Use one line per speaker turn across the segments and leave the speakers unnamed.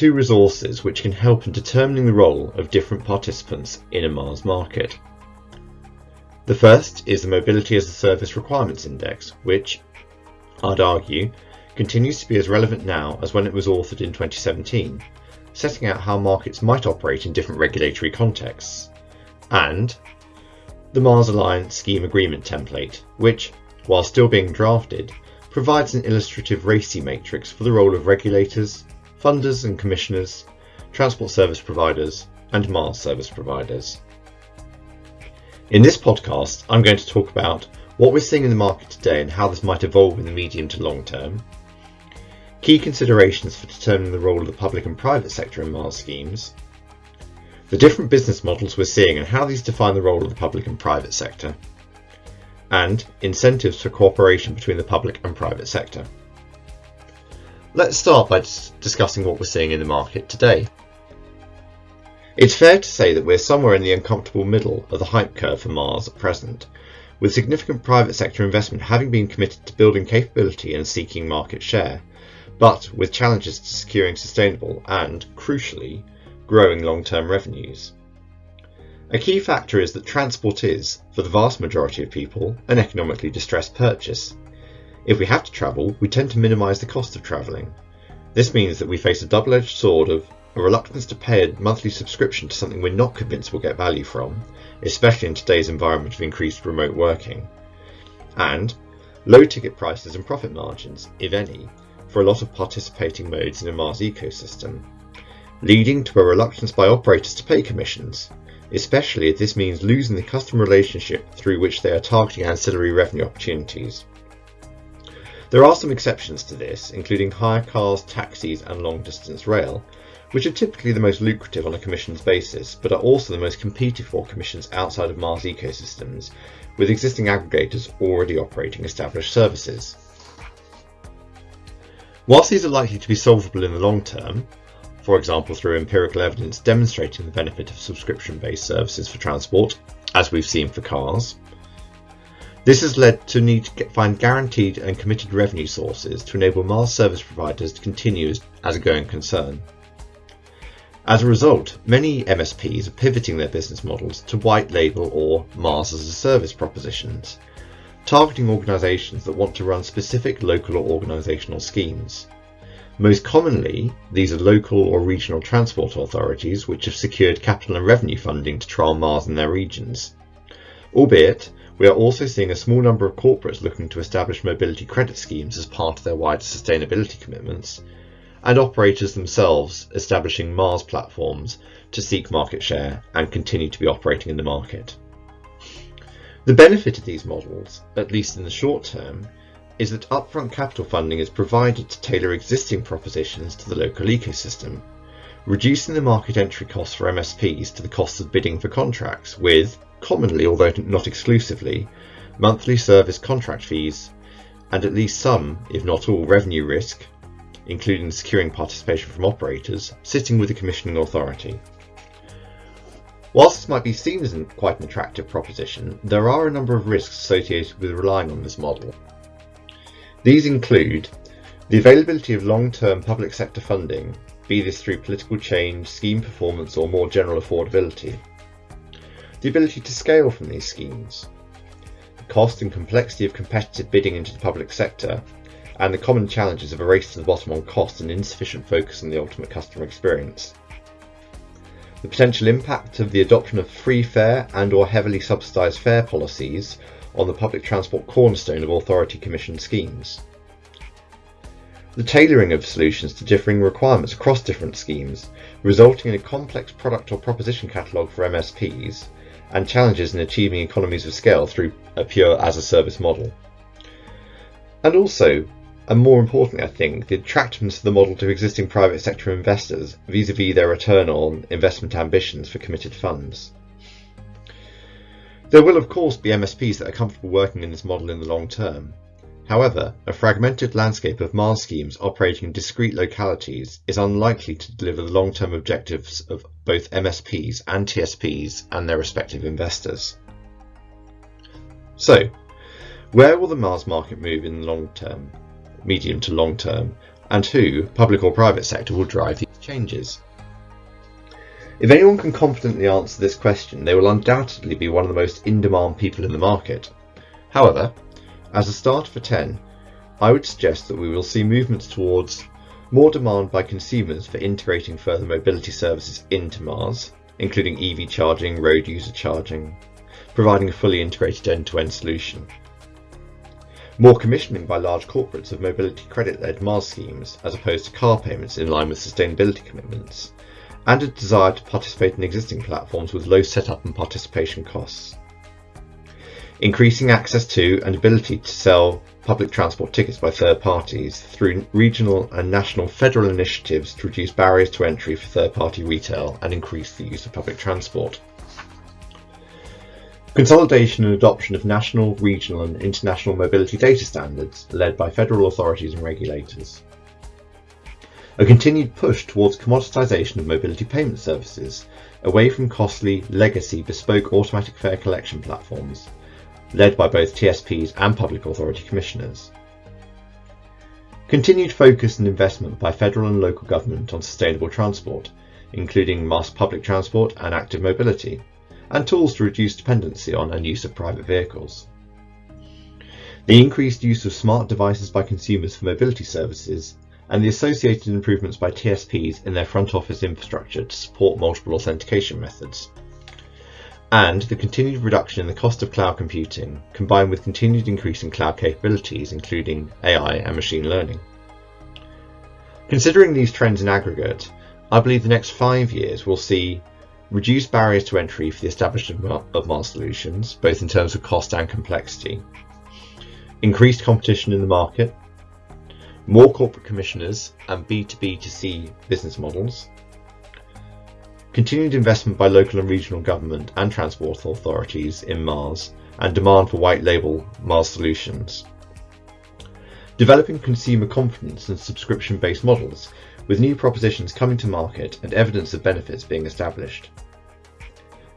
two resources which can help in determining the role of different participants in a MaaS market. The first is the Mobility as a Service Requirements Index, which, I'd argue, continues to be as relevant now as when it was authored in 2017, setting out how markets might operate in different regulatory contexts, and the MaaS Alliance Scheme Agreement template, which, while still being drafted, provides an illustrative RACI matrix for the role of regulators, funders and commissioners, transport service providers, and MaaS service providers. In this podcast, I'm going to talk about what we're seeing in the market today and how this might evolve in the medium to long term, key considerations for determining the role of the public and private sector in MaaS schemes, the different business models we're seeing and how these define the role of the public and private sector, and incentives for cooperation between the public and private sector. Let's start by discussing what we're seeing in the market today. It's fair to say that we're somewhere in the uncomfortable middle of the hype curve for MaaS at present, with significant private sector investment having been committed to building capability and seeking market share, but with challenges to securing sustainable and, crucially, growing long-term revenues. A key factor is that transport is, for the vast majority of people, an economically distressed purchase. If we have to travel, we tend to minimise the cost of travelling. This means that we face a double-edged sword of a reluctance to pay a monthly subscription to something we're not convinced we'll get value from, especially in today's environment of increased remote working, and low ticket prices and profit margins, if any, for a lot of participating modes in a MaaS ecosystem, leading to a reluctance by operators to pay commissions, especially if this means losing the customer relationship through which they are targeting ancillary revenue opportunities. There are some exceptions to this, including hire cars, taxis and long distance rail, which are typically the most lucrative on a commissions basis, but are also the most competed for commissions outside of MaaS ecosystems, with existing aggregators already operating established services. Whilst these are likely to be solvable in the long term, for example through empirical evidence demonstrating the benefit of subscription-based services for transport, as we've seen for cars, this has led to need to find guaranteed and committed revenue sources to enable MaaS service providers to continue as a going concern. As a result, many MSPs are pivoting their business models to white label or MaaS as a service propositions, targeting organisations that want to run specific local or organisational schemes. Most commonly, these are local or regional transport authorities which have secured capital and revenue funding to trial MaaS in their regions. Albeit, we are also seeing a small number of corporates looking to establish mobility credit schemes as part of their wider sustainability commitments, and operators themselves establishing MaaS platforms to seek market share and continue to be operating in the market. The benefit of these models, at least in the short term, is that upfront capital funding is provided to tailor existing propositions to the local ecosystem, reducing the market entry costs for MSPs to the costs of bidding for contracts with, commonly, although not exclusively, monthly service contract fees, and at least some, if not all, revenue risk, including securing participation from operators, sitting with the commissioning authority. Whilst this might be seen as quite an attractive proposition, there are a number of risks associated with relying on this model. These include the availability of long-term public sector funding, be this through political change, scheme performance or more general affordability, the ability to scale from these schemes, the cost and complexity of competitive bidding into the public sector, and the common challenges of a race to the bottom on cost and insufficient focus on the ultimate customer experience. The potential impact of the adoption of free fare and or heavily subsidised fare policies on the public transport cornerstone of authority commissioned schemes. The tailoring of solutions to differing requirements across different schemes, resulting in a complex product or proposition catalogue for MSPs, and challenges in achieving economies of scale through a pure as a service model. And also, and more importantly, I think, the attractiveness of the model to existing private sector investors vis-à-vis their return on investment ambitions for committed funds. There will of course be MSPs that are comfortable working in this model in the long term. However, a fragmented landscape of MaaS schemes operating in discrete localities is unlikely to deliver the long-term objectives of both MSPs and TSPs and their respective investors. So, where will the MaaS market move in the long term, medium to long term, and who, public or private sector, will drive these changes? If anyone can confidently answer this question, they will undoubtedly be one of the most in-demand people in the market. However, as a start for 10, I would suggest that we will see movements towards more demand by consumers for integrating further mobility services into MaaS, including EV charging, road user charging, providing a fully integrated end-to-end solution. More commissioning by large corporates of mobility credit-led MaaS schemes as opposed to car payments in line with sustainability commitments, and a desire to participate in existing platforms with low setup and participation costs. Increasing access to and ability to sell public transport tickets by third parties through regional and national federal initiatives to reduce barriers to entry for third party retail and increase the use of public transport. Consolidation and adoption of national, regional and international mobility data standards led by federal authorities and regulators. A continued push towards commoditisation of mobility payment services, away from costly, legacy, bespoke automatic fare collection platforms, led by both TSPs and public authority commissioners. Continued focus and investment by federal and local government on sustainable transport, including mass public transport and active mobility, and tools to reduce dependency on and use of private vehicles. The increased use of smart devices by consumers for mobility services and the associated improvements by TSPs in their front office infrastructure to support multiple authentication methods. And the continued reduction in the cost of cloud computing, combined with continued increase in cloud capabilities, including AI and machine learning. Considering these trends in aggregate, I believe the next five years will see reduced barriers to entry for the establishment of MaaS solutions, both in terms of cost and complexity, increased competition in the market, more corporate commissioners and B2B to C business models, continued investment by local and regional government and transport authorities in MaaS, and demand for white label MaaS solutions. Developing consumer confidence and subscription based models with new propositions coming to market and evidence of benefits being established.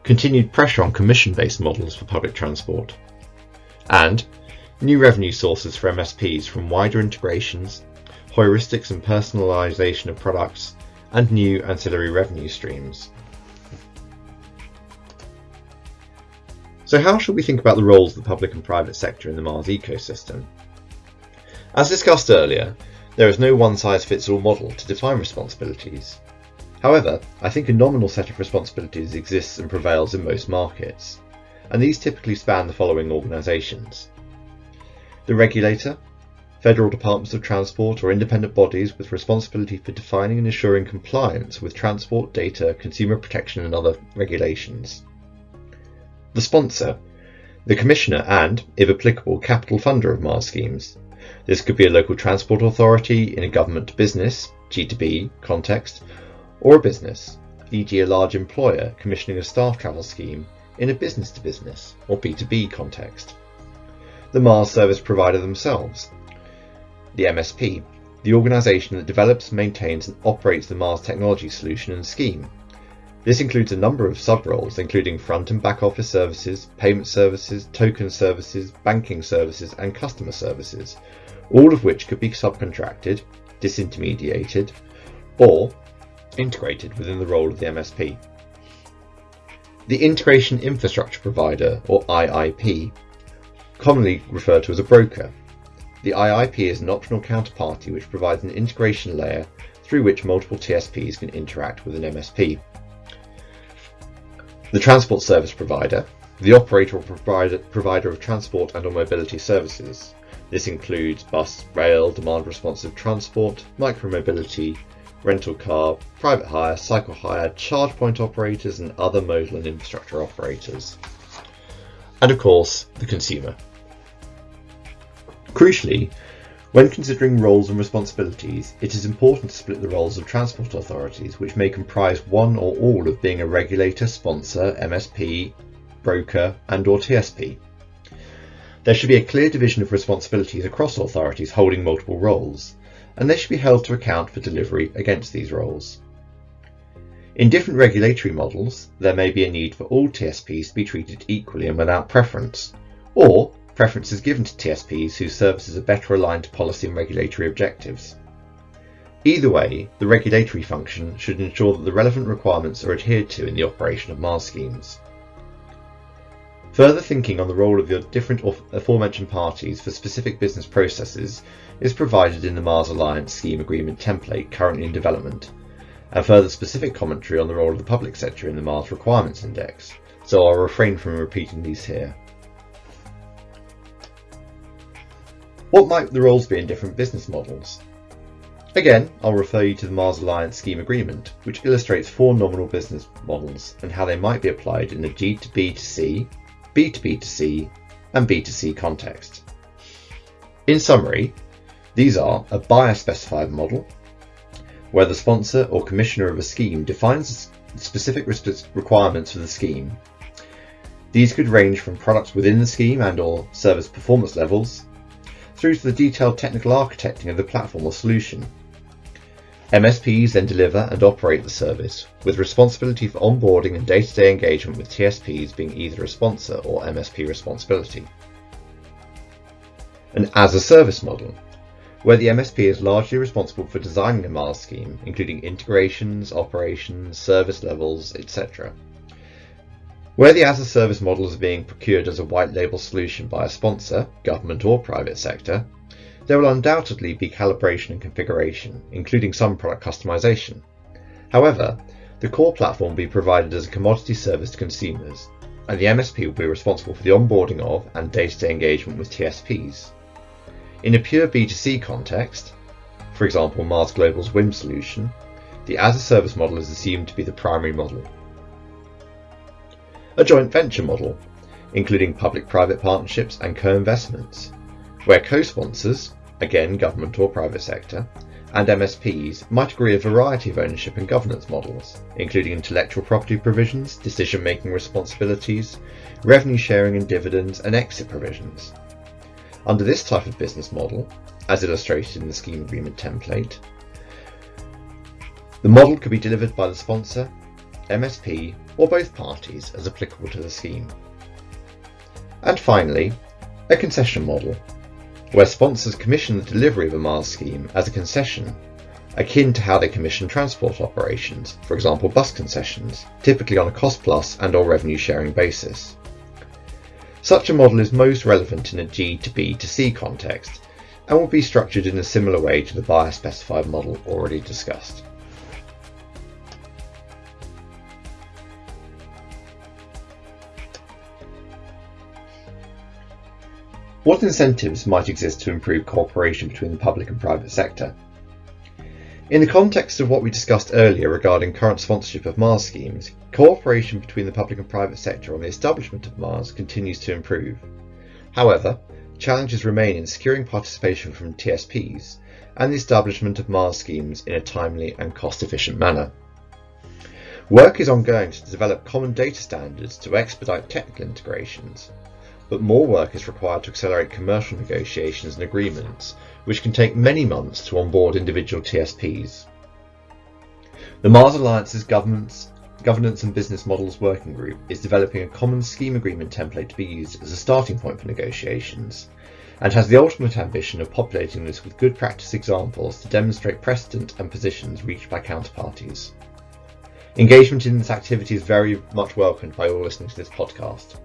Continued pressure on commission-based models for public transport. And new revenue sources for MSPs from wider integrations, heuristics and personalisation of products, and new ancillary revenue streams. So how should we think about the roles of the public and private sector in the MaaS ecosystem? As discussed earlier, there is no one-size-fits-all model to define responsibilities. However, I think a nominal set of responsibilities exists and prevails in most markets, and these typically span the following organisations. The regulator, federal departments of transport or independent bodies with responsibility for defining and ensuring compliance with transport data, consumer protection and other regulations. The sponsor, the commissioner and, if applicable, capital funder of MaaS schemes, this could be a local transport authority in a government to business, G2B context, or a business, e.g. a large employer commissioning a staff travel scheme in a business to business or B2B context. The MaaS service provider themselves, the MSP, the organisation that develops, maintains and operates the MaaS technology solution and scheme. This includes a number of sub-roles including front and back office services, payment services, token services, banking services and customer services, all of which could be subcontracted, disintermediated, or integrated within the role of the MSP. The Integration Infrastructure Provider, or IIP, commonly referred to as a broker. The IIP is an optional counterparty which provides an integration layer through which multiple TSPs can interact with an MSP. The Transport Service Provider, the operator or provider, provider of transport and or mobility services, this includes bus, rail, demand responsive transport, micromobility, rental car, private hire, cycle hire, charge point operators and other modal and infrastructure operators. And of course, the consumer. Crucially, when considering roles and responsibilities, it is important to split the roles of transport authorities, which may comprise one or all of being a regulator, sponsor, MSP, broker and or TSP. There should be a clear division of responsibilities across authorities holding multiple roles, and they should be held to account for delivery against these roles. In different regulatory models, there may be a need for all TSPs to be treated equally and without preference, or preferences given to TSPs whose services are better aligned to policy and regulatory objectives. Either way, the regulatory function should ensure that the relevant requirements are adhered to in the operation of MaaS schemes. Further thinking on the role of the different aforementioned parties for specific business processes is provided in the MaaS Alliance Scheme Agreement template currently in development, and further specific commentary on the role of the public sector in the MaaS Requirements Index, so I'll refrain from repeating these here. What might the roles be in different business models? Again, I'll refer you to the MaaS Alliance Scheme Agreement, which illustrates four nominal business models and how they might be applied in the G2B2C, B2B2C, and B2C context. In summary, these are a buyer specified model, where the sponsor or commissioner of a scheme defines specific requirements for the scheme. These could range from products within the scheme and or service performance levels, through to the detailed technical architecting of the platform or solution. MSPs then deliver and operate the service, with responsibility for onboarding and day-to-day engagement with TSPs being either a sponsor or MSP responsibility. An as-a-service model, where the MSP is largely responsible for designing a MaaS scheme, including integrations, operations, service levels, etc. Where the as-a-service model is being procured as a white label solution by a sponsor, government or private sector, there will undoubtedly be calibration and configuration, including some product customization. However, the core platform will be provided as a commodity service to consumers, and the MSP will be responsible for the onboarding of and day-to-day engagement with TSPs. In a pure B2C context, for example MaaS Global's Whim solution, the as-a-service model is assumed to be the primary model. A joint venture model, including public-private partnerships and co-investments, where co-sponsors, again government or private sector, and MSPs might agree a variety of ownership and governance models, including intellectual property provisions, decision-making responsibilities, revenue sharing and dividends, and exit provisions. Under this type of business model, as illustrated in the scheme agreement template, the model could be delivered by the sponsor, MSP, or both parties as applicable to the scheme. And finally, a concession model where sponsors commission the delivery of a MaaS scheme as a concession, akin to how they commission transport operations, for example bus concessions, typically on a cost-plus and or revenue-sharing basis. Such a model is most relevant in a G to B to C context and will be structured in a similar way to the buyer-specified model already discussed. What incentives might exist to improve cooperation between the public and private sector? In the context of what we discussed earlier regarding current sponsorship of MaaS schemes, cooperation between the public and private sector on the establishment of MaaS continues to improve. However, challenges remain in securing participation from TSPs and the establishment of MaaS schemes in a timely and cost-efficient manner. Work is ongoing to develop common data standards to expedite technical integrations, but more work is required to accelerate commercial negotiations and agreements, which can take many months to onboard individual TSPs. The MaaS Alliance's Governance, Governance and Business Models Working Group is developing a common scheme agreement template to be used as a starting point for negotiations, and has the ultimate ambition of populating this with good practice examples to demonstrate precedent and positions reached by counterparties. Engagement in this activity is very much welcomed by all listening to this podcast.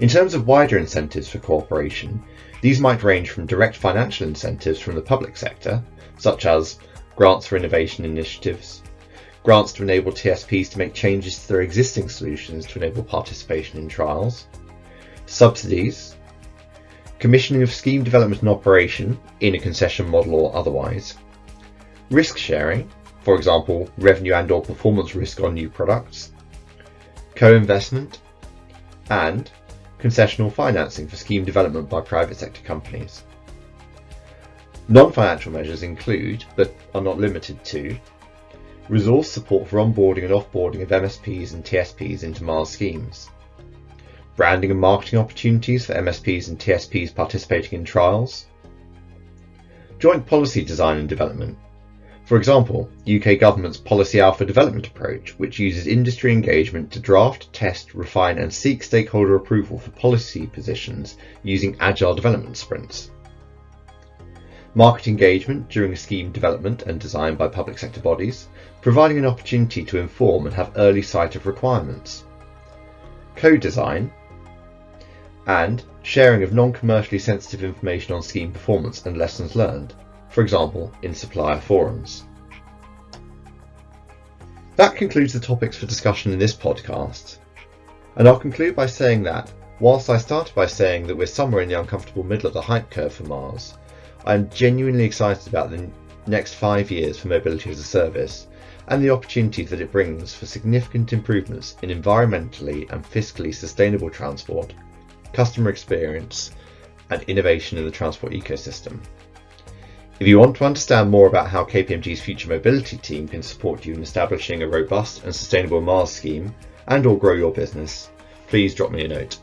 In terms of wider incentives for cooperation, these might range from direct financial incentives from the public sector, such as grants for innovation initiatives, grants to enable TSPs to make changes to their existing solutions to enable participation in trials, subsidies, commissioning of scheme development and operation in a concession model or otherwise, risk sharing, for example, revenue and or performance risk on new products, co-investment, and concessional financing for scheme development by private sector companies. Non-financial measures include, but are not limited to, resource support for onboarding and offboarding of MSPs and TSPs into MaaS schemes, branding and marketing opportunities for MSPs and TSPs participating in trials, joint policy design and development for example, UK government's Policy Alpha development approach, which uses industry engagement to draft, test, refine and seek stakeholder approval for policy positions using agile development sprints. market engagement during scheme development and design by public sector bodies, providing an opportunity to inform and have early sight of requirements, co-design, and sharing of non-commercially sensitive information on scheme performance and lessons learned, for example in supplier forums. That concludes the topics for discussion in this podcast, and I'll conclude by saying that, whilst I started by saying that we're somewhere in the uncomfortable middle of the hype curve for MaaS, I'm genuinely excited about the next five years for mobility as a service and the opportunities that it brings for significant improvements in environmentally and fiscally sustainable transport, customer experience, and innovation in the transport ecosystem. If you want to understand more about how KPMG's future mobility team can support you in establishing a robust and sustainable MaaS scheme and or grow your business, please drop me a note.